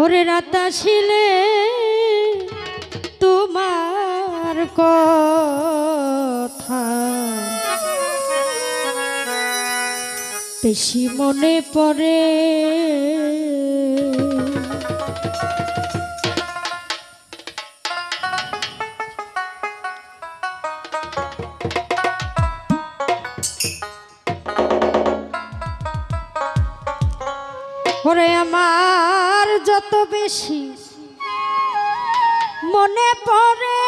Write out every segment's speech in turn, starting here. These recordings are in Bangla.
ওরে রাতা ছিলে তোমার কথা। বেশি মনে পড়ে ওরে আমার যত বেশি মনে পড়ে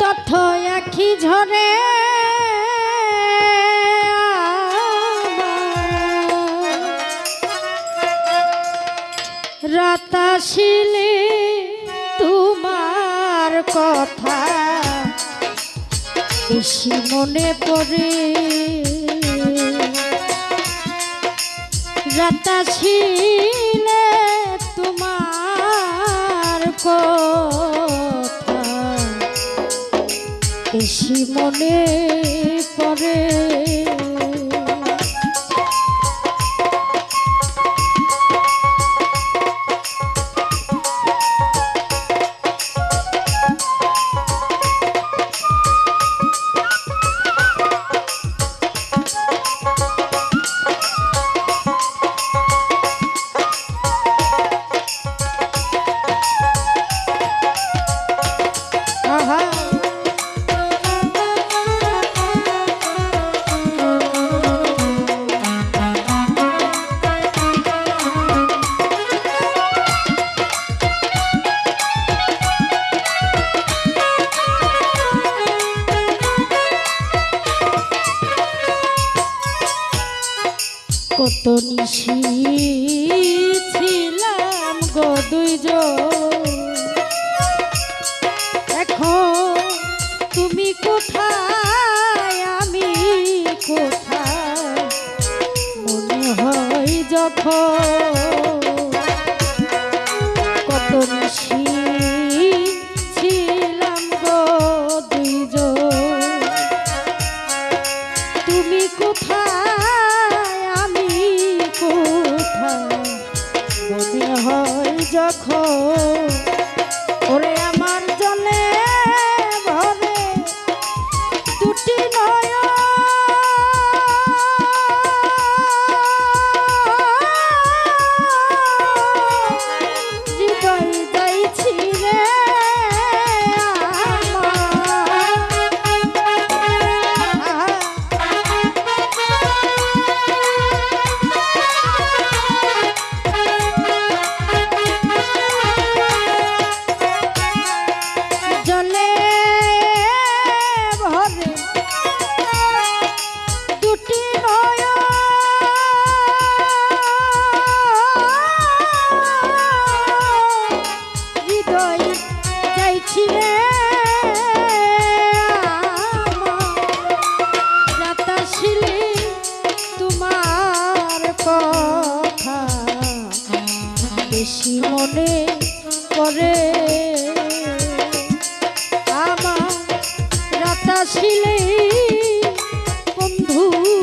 তথ্য একই ঝরে রাত আসিলে তোমার কথা বেশি মনে পড়ে। রাতা ছিলে তোমার কথা। বেশি মনে পড়ে। নিশি ছিলাম গো দুইজন। এখন তুমি কোথায় আমি কোথায়? মনে হয় যখন ওরে রাতাশিলি তোমার কথা। আমার রাতাশিলে বন্ধুর কথা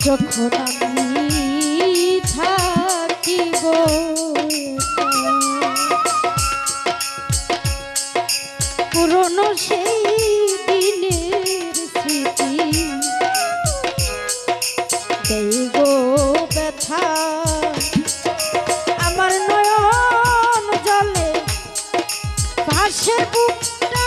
যখন আমি থাকিব পুরনো সেই দিনের স্মৃতি দেব ব্যথা আমার নয়ন জলে পাশের বুকটা